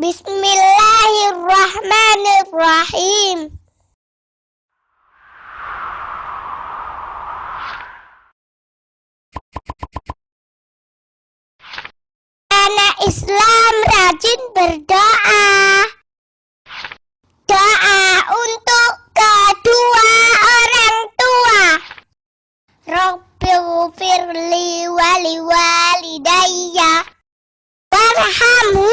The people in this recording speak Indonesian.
Bismillahirrahmanirrahim. Anak Islam rajin berdoa. Doa untuk kedua orang tua. Rabbighfirli wali walidayya warhamhu